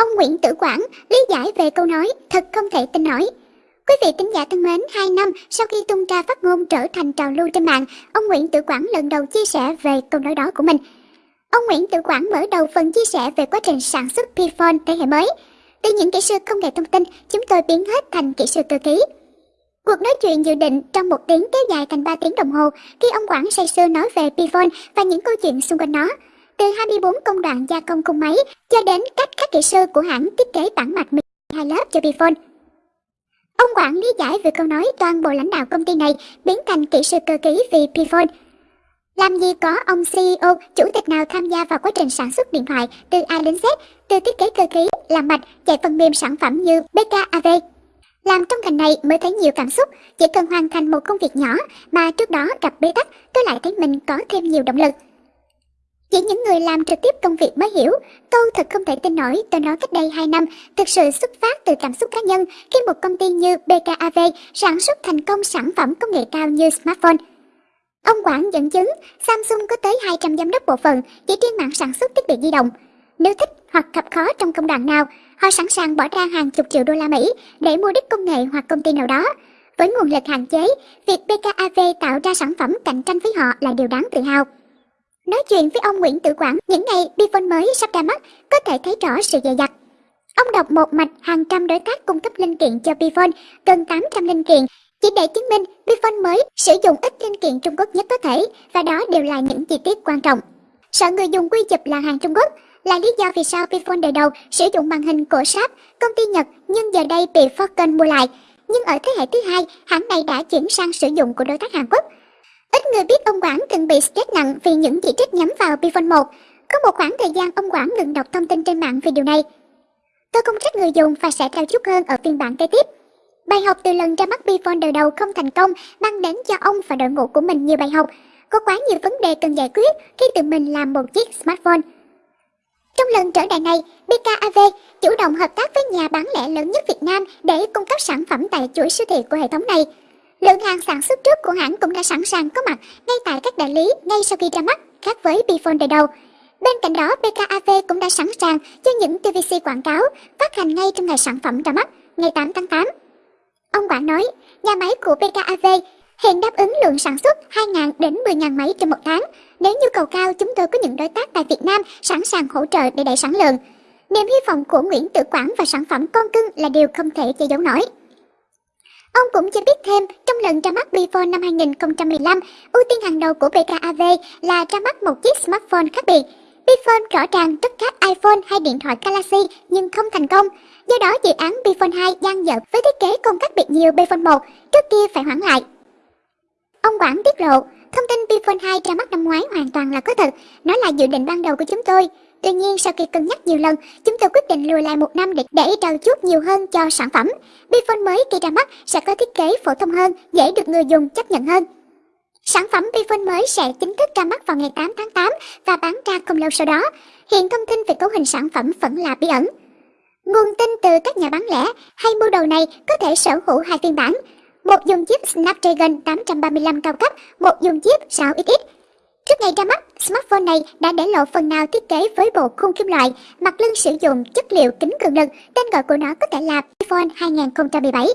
Ông Nguyễn Tử Quảng lý giải về câu nói thật không thể tin nổi. Quý vị tính giả thân mến, 2 năm sau khi tung ra phát ngôn trở thành trào lưu trên mạng, ông Nguyễn Tử Quảng lần đầu chia sẻ về câu nói đó của mình. Ông Nguyễn Tử Quảng mở đầu phần chia sẻ về quá trình sản xuất Pphone thế hệ mới. Từ những kỹ sư công nghệ thông tin, chúng tôi biến hết thành kỹ sư cơ khí. Cuộc nói chuyện dự định trong một tiếng kéo dài thành 3 tiếng đồng hồ khi ông Quảng say sưa nói về Pphone và những câu chuyện xung quanh nó. Từ 24 công đoạn gia công cung máy cho đến cách các kỹ sư của hãng thiết kế bản mạch 12 lớp cho Bifone. Ông quản lý giải về câu nói toàn bộ lãnh đạo công ty này biến thành kỹ sư cơ khí vì Bifone. Làm gì có ông CEO, chủ tịch nào tham gia vào quá trình sản xuất điện thoại từ A đến Z, từ thiết kế cơ khí, làm mạch, chạy phần mềm sản phẩm như BKAV. Làm trong ngành này mới thấy nhiều cảm xúc, chỉ cần hoàn thành một công việc nhỏ mà trước đó gặp bế tắc, tôi lại thấy mình có thêm nhiều động lực. Chỉ những người làm trực tiếp công việc mới hiểu, câu thật không thể tin nổi tôi nói cách đây 2 năm thực sự xuất phát từ cảm xúc cá nhân khi một công ty như BKAV sản xuất thành công sản phẩm công nghệ cao như smartphone. Ông Quảng dẫn chứng Samsung có tới 200 giám đốc bộ phận chỉ trên mạng sản xuất thiết bị di động. Nếu thích hoặc gặp khó trong công đoạn nào, họ sẵn sàng bỏ ra hàng chục triệu đô la Mỹ để mua đích công nghệ hoặc công ty nào đó. Với nguồn lực hạn chế, việc BKAV tạo ra sản phẩm cạnh tranh với họ là điều đáng tự hào. Nói chuyện với ông Nguyễn Tử Quảng những ngày Bifone mới sắp ra mắt có thể thấy rõ sự dày dặt. Ông đọc một mạch hàng trăm đối tác cung cấp linh kiện cho Bifone, gần 800 linh kiện, chỉ để chứng minh Bifone mới sử dụng ít linh kiện Trung Quốc nhất có thể và đó đều là những chi tiết quan trọng. Sợ người dùng quy chụp là hàng Trung Quốc là lý do vì sao Bifone đời đầu sử dụng màn hình của Sharp, công ty Nhật nhưng giờ đây bị Falcon mua lại. Nhưng ở thế hệ thứ hai, hãng này đã chuyển sang sử dụng của đối tác Hàn Quốc. Ít người biết ông Quảng từng bị stress nặng vì những chỉ trích nhắm vào Bifon 1. Có một khoảng thời gian ông Quảng ngừng đọc thông tin trên mạng về điều này. Tôi không trách người dùng và sẽ trao chút hơn ở phiên bản kế tiếp. Bài học từ lần ra mắt Bifon đời đầu không thành công mang đến cho ông và đội ngũ của mình nhiều bài học. Có quá nhiều vấn đề cần giải quyết khi tự mình làm một chiếc smartphone. Trong lần trở đại này, BKAV chủ động hợp tác với nhà bán lẻ lớn nhất Việt Nam để cung cấp sản phẩm tại chuỗi siêu thị của hệ thống này. Lượng hàng sản xuất trước của hãng cũng đã sẵn sàng có mặt ngay tại các đại lý ngay sau khi ra mắt, khác với Bphone đời đầu. Bên cạnh đó, BKAV cũng đã sẵn sàng cho những TVC quảng cáo phát hành ngay trong ngày sản phẩm ra mắt, ngày 8 tháng 8. Ông Quảng nói, nhà máy của BKAV hiện đáp ứng lượng sản xuất 2.000 đến 10.000 máy trên một tháng. Nếu nhu cầu cao, chúng tôi có những đối tác tại Việt Nam sẵn sàng hỗ trợ để đẩy sản lượng. Niềm hy vọng của Nguyễn Tử Quảng và sản phẩm con cưng là điều không thể che giấu nổi. Ông cũng cho biết thêm, trong lần ra mắt Bphone năm 2015, ưu tiên hàng đầu của BKAV là ra mắt một chiếc smartphone khác biệt. Bphone rõ ràng rất khác iPhone hay điện thoại Galaxy nhưng không thành công. Do đó dự án Bphone 2 gian dở với thiết kế không khác biệt nhiều Bphone 1, trước kia phải hoãn lại. Ông Quảng tiết lộ, thông tin Bphone 2 ra mắt năm ngoái hoàn toàn là có thật, nó là dự định ban đầu của chúng tôi. Tuy nhiên sau khi cân nhắc nhiều lần, chúng tôi quyết định lùi lại một năm để để trao chút nhiều hơn cho sản phẩm. Bifone mới khi ra mắt sẽ có thiết kế phổ thông hơn, dễ được người dùng chấp nhận hơn. Sản phẩm Bifone mới sẽ chính thức ra mắt vào ngày 8 tháng 8 và bán ra không lâu sau đó. Hiện thông tin về cấu hình sản phẩm vẫn là bí ẩn. Nguồn tin từ các nhà bán lẻ hay mua đầu này có thể sở hữu hai phiên bản. Một dùng chip Snapdragon 835 cao cấp, một dùng chip 6XX. Trước ngày ra mắt, smartphone này đã để lộ phần nào thiết kế với bộ khung kim loại, mặt lưng sử dụng chất liệu kính cường lực, tên gọi của nó có thể là iPhone 2017.